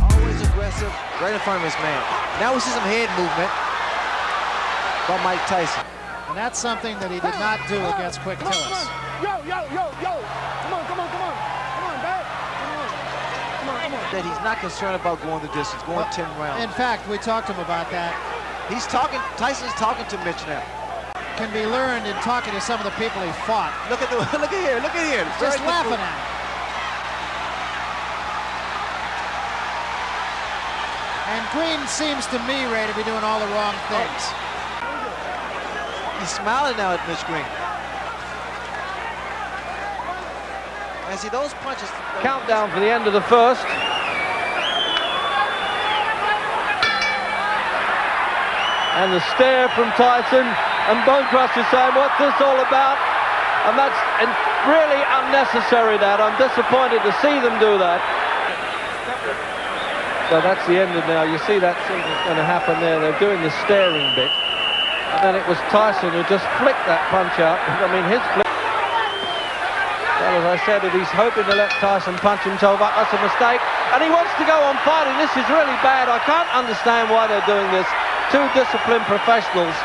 Always aggressive, right in front of his man. Now we see some head movement by Mike Tyson. And that's something that he did not do against Quick Come on, Tillis. come on. Yo, yo, yo, yo. Come on, come on, come on. Come on, back. Come on. Come on, come on. That he's not concerned about going the distance, going 10 rounds. In fact, we talked to him about that. He's talking, Tyson's talking to Mitch now. Can be learned in talking to some of the people he fought. Look at the, look at here, look at here. Just Very laughing good- at him. And Green seems to me, Ray, to be doing all the wrong oh. things. He's smiling now at Mitch Green. And see those punches. Countdown for the end of the first. And the stare from Tyson and Bonecrusher is saying, what's this all about? And that's really unnecessary that. I'm disappointed to see them do that. So that's the end of now. You see that scene is going to happen there. They're doing the staring bit. And then it was Tyson who just flicked that punch out. I mean, his flick. Well, as I said, if he's hoping to let Tyson punch himself up, that's a mistake. And he wants to go on fighting. This is really bad. I can't understand why they're doing this. Two disciplined professionals.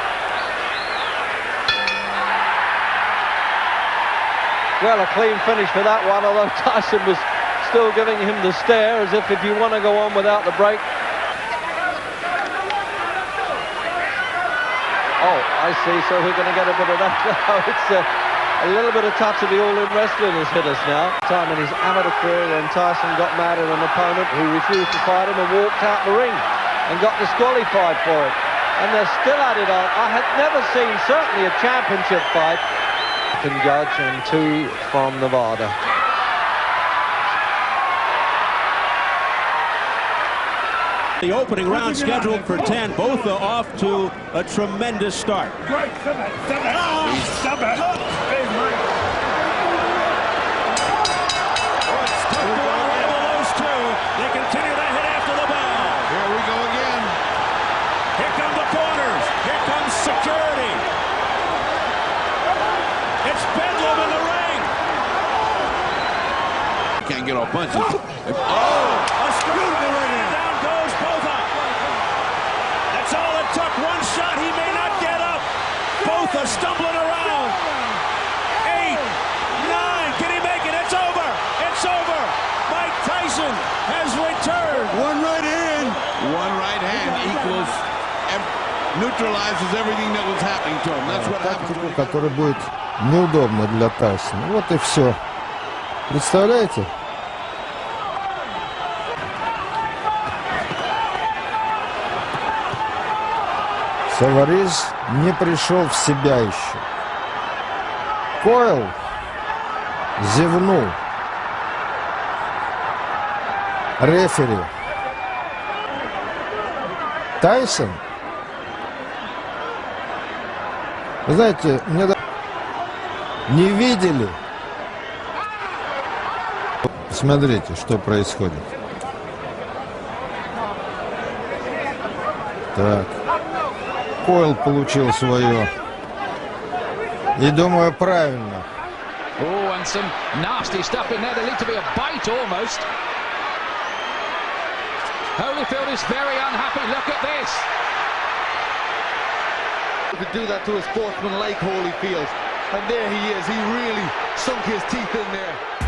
Well, a clean finish for that one, although Tyson was still giving him the stare as if if you want to go on without the break. Oh, I see. So we're going to get a bit of that now. It's uh, a little bit of touch of the all-in wrestling has hit us now. Time in his amateur career when Tyson got mad at an opponent who refused to fight him and walked out the ring and got disqualified for it. And they're still at it. I I had never seen certainly a championship fight. Can judge and two from Nevada. The opening round scheduled for 10. Both are off to a tremendous start. Great. Stop it. Stop it. Stop it. Hey, Mike. Those two, they continue to hit after the bell. Here we go again. Here come the corners. Here comes security. It's Bedlam in the ring. Can't get off punches. Oh, a screw to the ring. Down goes Botha. That's all it took. One shot. He may not get up. Botha stumbling around. Eight, nine. Can he make it? It's over. It's over. Mike Tyson has returned. One right hand. One right hand equals, ev- neutralizes everything that was happening to him. That's what happens. тактику, которая будет неудобна для Тайсона. Вот и все. Представляете? Саварис не пришел в себя еще. Койл зевнул. Рефери. Тайсон Вы знаете, мне не видели. Смотрите, что происходит. Так. Койл получил свое. И думаю, правильно. Oh, and some nasty stuff in there. There needs to be a bite almost. Holyfield is very unhappy. Look at this. could do that to a sportsman like Holyfield. And there he is. He really sunk his teeth in there.